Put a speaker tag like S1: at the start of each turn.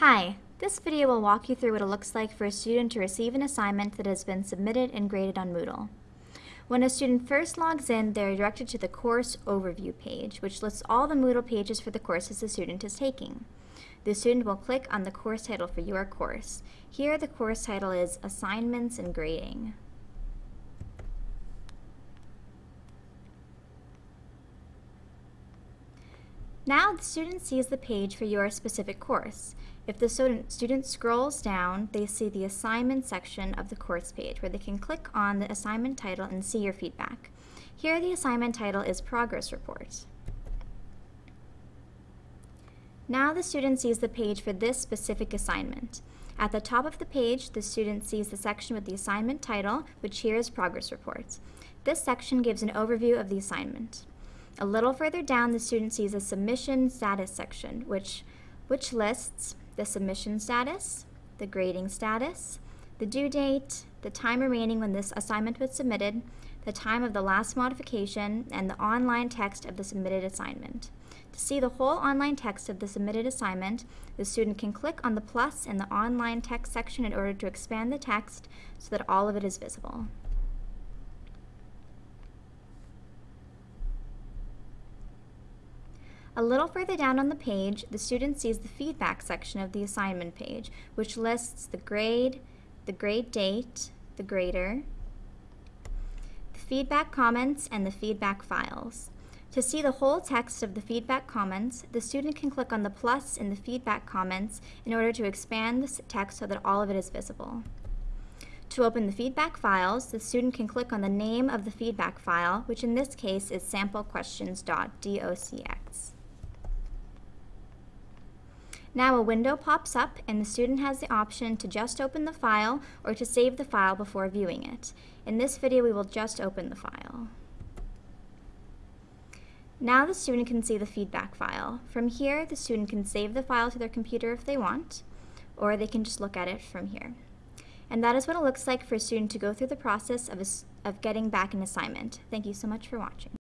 S1: Hi, this video will walk you through what it looks like for a student to receive an assignment that has been submitted and graded on Moodle. When a student first logs in, they are directed to the course overview page, which lists all the Moodle pages for the courses the student is taking. The student will click on the course title for your course. Here, the course title is Assignments and Grading. Now the student sees the page for your specific course. If the student, scrolls down, they see the assignment section of the course page where they can click on the assignment title and see your feedback. Here the assignment title is Progress Report. Now the student sees the page for this specific assignment. At the top of the page, the student sees the section with the assignment title, which here is Progress Reports. This section gives an overview of the assignment. A little further down, the student sees a submission status section, which, which lists the submission status, the grading status, the due date, the time remaining when this assignment was submitted, the time of the last modification, and the online text of the submitted assignment. To see the whole online text of the submitted assignment, the student can click on the plus in the online text section in order to expand the text so that all of it is visible. A little further down on the page, the student sees the feedback section of the assignment page, which lists the grade, the grade date, the grader, the feedback comments, and the feedback files. To see the whole text of the feedback comments, the student can click on the plus in the feedback comments in order to expand the text so that all of it is visible. To open the feedback files, the student can click on the name of the feedback file, which in this case is samplequestions.docx. Now a window pops up and the student has the option to just open the file or to save the file before viewing it. In this video we will just open the file. Now the student can see the feedback file. From here the student can save the file to their computer if they want or they can just look at it from here. And that is what it looks like for a student to go through the process of, of getting back an assignment. Thank you so much for watching.